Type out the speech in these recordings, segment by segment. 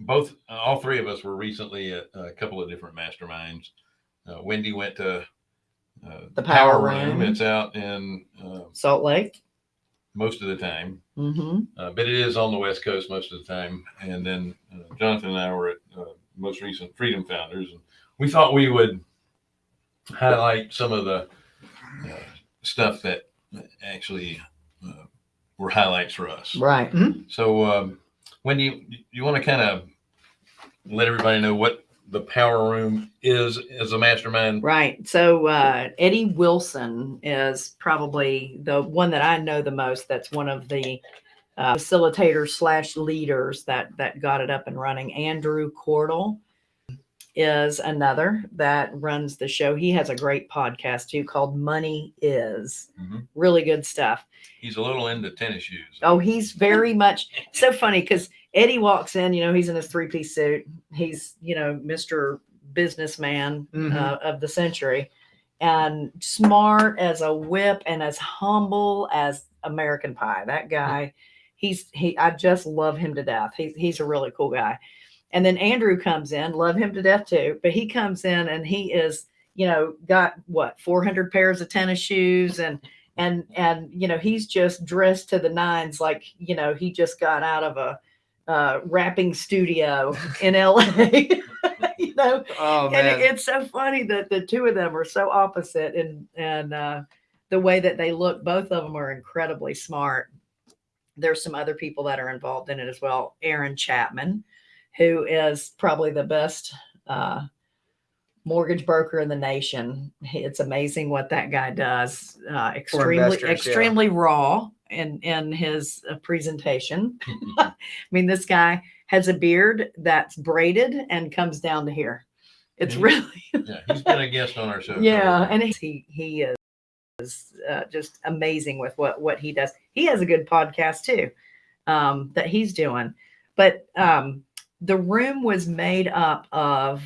both, all three of us were recently at a couple of different masterminds. Uh, Wendy went to uh, The Power Room. It's out in uh, Salt Lake. most of the time, Mm-hmm. uh, but it is on the West Coast most of the time. And then uh, Jonathan and I were at uh, most recent Freedom Founders, and we thought we would highlight some of the uh, stuff that actually uh, were highlights for us. Right. So, um, Wendy, you you want to kind of let everybody know what the Power Room is as a mastermind? Right. So uh, Eddie Wilson is probably the one that I know the most. That's one of the uh, facilitators slash leaders that that got it up and running. Andrew Cordle is another that runs the show. He has a great podcast too called Money Is. Mhm. Really good stuff. He's a little into tennis shoes. Oh, he's very much so funny because Eddie walks in, you know, he's in his three piece suit. He's, you know, Mr. Businessman Mhm. uh, of the century and smart as a whip and as humble as American Pie. That guy, he's, he, I just love him to death. He's, he's a really cool guy. And then Andrew comes in, love him to death too, but he comes in and he is, you know, got what, 400 pairs of tennis shoes and, and and you know he's just dressed to the nines like you know he just got out of a uh, rapping studio in LA you know? Oh and it, it's so funny that the two of them are so opposite and and uh, the way that they look both of them are incredibly smart. There's some other people that are involved in it as well aaron chapman who is probably the best uh, mortgage broker in the nation. It's amazing what that guy does. Uh, extremely, investors, yeah. extremely raw in in his uh, presentation. I mean, this guy has a beard that's braided and comes down to here. It's Mhm. really yeah, he's been a guest on our show. yeah, and he he is uh, just amazing with what what he does. He has a good podcast too um, that he's doing, but um, the room was made up of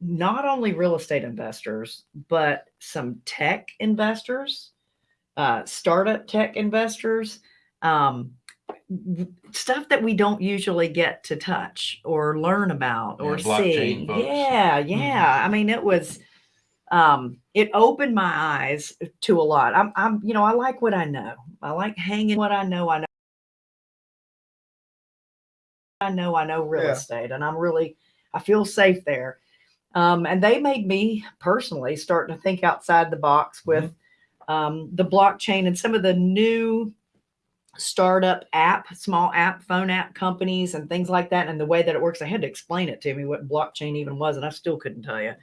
not only real estate investors but some tech investors, uh, startup tech investors. Um, stuff that we don't usually get to touch or learn about or Yeah, see. folks. Yeah, yeah. I mean, it was um it opened my eyes to a lot i'm i'm you know i like what i know i like hanging what i know i know i know i know real Yeah. estate and i'm really i feel safe there. Um and they made me personally start to think outside the box with um the blockchain and some of the new startup app small app phone app companies and things like that and the way that it works. I had to explain it to me what blockchain even was and i still couldn't tell you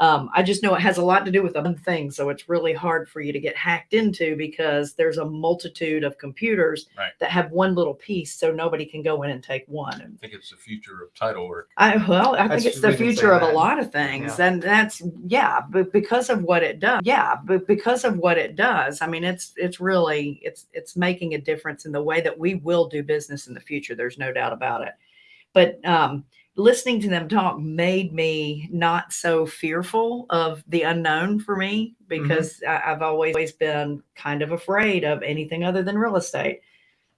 um, I just know it has a lot to do with other things. So it's really hard for you to get hacked into because there's a multitude of computers Right. that have one little piece. So nobody can go in and take one. I think it's the future of title work. I, well, I That's- think it's the we can say future of a lot of things. And that's, yeah, but because of what it does. Yeah. But because of what it does, I mean, it's, it's really, it's, it's making a difference in the way that we will do business in the future. There's no doubt about it. But, um, listening to them talk made me not so fearful of the unknown for me because I, I've always been kind of afraid of anything other than real estate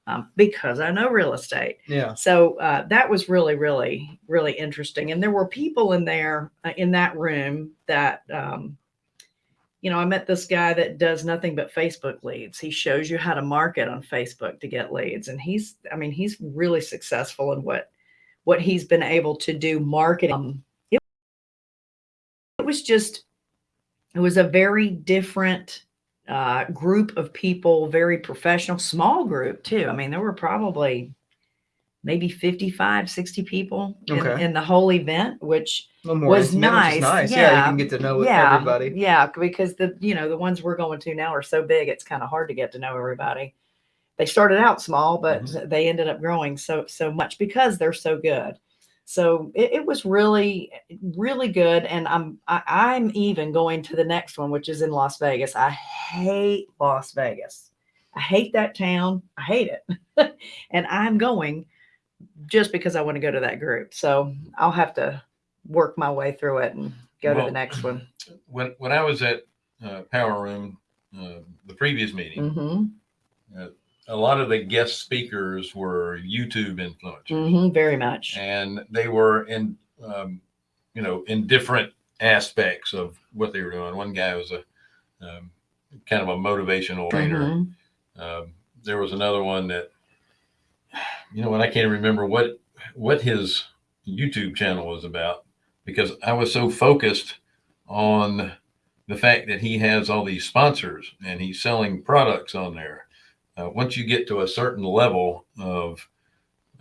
um, because I know real estate. yeah. So uh, that was really, really, really interesting. And there were people in there uh, in that room that, um, you know, I met this guy that does nothing but Facebook leads. He shows you how to market on Facebook to get leads, and he's, I mean, he's really successful in what what he's been able to do marketing. Um, It, it was just, it was a very different uh, group of people, very professional, small group too. I mean, there were probably maybe 55, 60 people in, Okay. in the whole event, which A little more was intimate, which is nice. nice. Yeah. you can get to know yeah, everybody. Yeah, because the you know the ones we're going to now are so big, it's kind of hard to get to know everybody. They started out small, but they ended up growing so so much because they're so good. So it, it was really really good, and I'm I, I'm even going to the next one, which is in Las Vegas. I hate Las Vegas. I hate that town. I hate it, and I'm going just because I want to go to that group. So I'll have to work my way through it and go to the next one. When when I was at uh, Power Room, uh, the previous meeting, hmm a lot of the guest speakers were YouTube influencers, Mhm, very much. and they were in, um, you know, in different aspects of what they were doing. One guy was a um, kind of a motivational trainer. Mhm. Um, there was another one that, you know, what I can't remember what what his YouTube channel was about because I was so focused on the fact that he has all these sponsors and he's selling products on there. Uh, once you get to a certain level of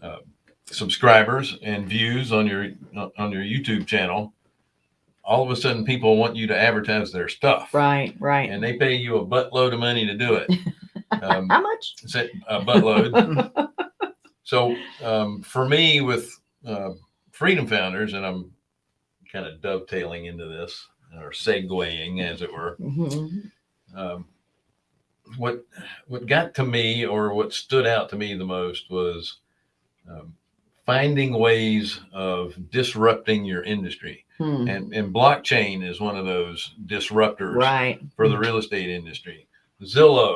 uh, subscribers and views on your on your YouTube channel, all of a sudden people want you to advertise their stuff, Right, right. and they pay you a buttload of money to do it. Um, How much? a a buttload. so um, for me, with uh, Freedom Founders, and I'm kind of dovetailing into this or segueing, as it were. Mhm. Um, what what got to me, or what stood out to me the most, was um, finding ways of disrupting your industry, Hmm. and and blockchain is one of those disruptors Right. for the real estate industry. Zillow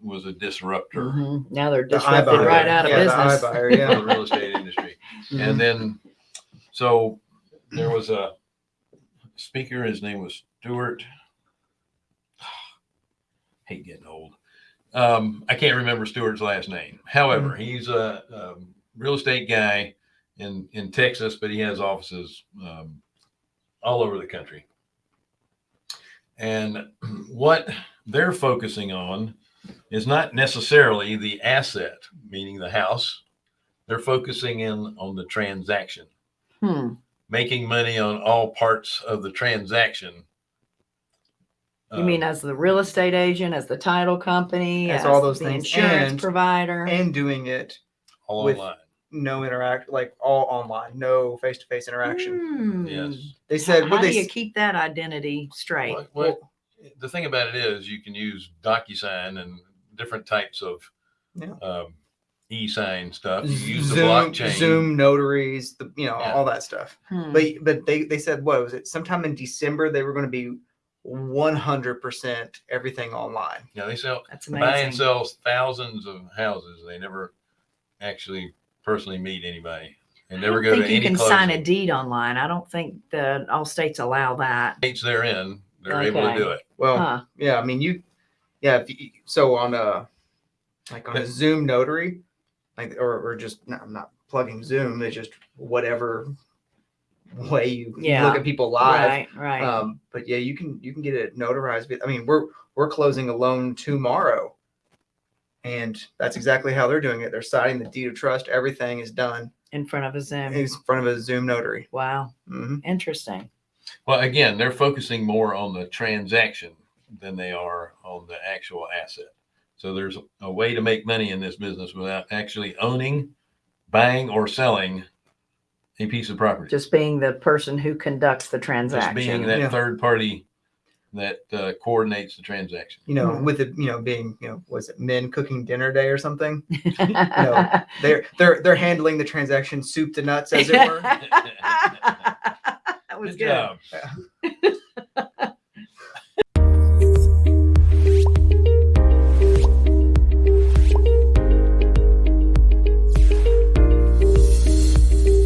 was a disruptor. Mhm. Now they're The disrupted iBuyer. right out of yeah, business. The iBuyer, for yeah. the real estate industry. Mhm. And then, so there was a speaker. His name was Stuart. Hate getting old. Um, I can't remember Stewart's last name. However, he's a, um real estate guy in in Texas, but he has offices um, all over the country. And what they're focusing on is not necessarily the asset, meaning the house. They're focusing in on the transaction, Hmm. making money on all parts of the transaction. You mean as the real estate agent, as the title company, As all those the things, insurance and- provider? and doing it all with- online? no interact like all online, no face to face interaction. Hmm. Yes. They said How what do you keep that identity straight? What, what, the thing about it is, you can use DocuSign and different types of Yeah. um, e-sign stuff. You use the Zoom, blockchain. Zoom notaries, the you know Yeah. all that stuff. Hmm. But but they they said what was it? Sometime in December they were going to be one hundred percent everything online. You know, they sell That's buy and amazing. sells thousands of houses. They never actually personally meet anybody. They I never don't go to think you any can sign a deed online. I don't think that all states allow that. States they're in, they're able to do it. Well, Huh. yeah, I mean you, yeah. If you, so on a like on a Zoom notary, like or or just no, I'm not plugging Zoom. It's just whatever way you you Yeah. look at people live. Right, right. Um, but yeah, you can you can get it notarized. I mean, we're we're closing a loan tomorrow, and that's exactly how they're doing it. They're signing the deed of trust. Everything is done in front of a Zoom. in front of a Zoom notary. Wow. hmm Interesting. Well, again, they're focusing more on the transaction than they are on the actual asset. So there's a way to make money in this business without actually owning, buying, or selling a piece of property. Just being the person who conducts the transaction. Just transaction. being that Yeah. third party that uh, coordinates the transaction. You know, Hmm. with it, you know, being you know, was it men cooking dinner day or something? They're they're they're handling the transaction soup to nuts, as it were. that was Good good. job.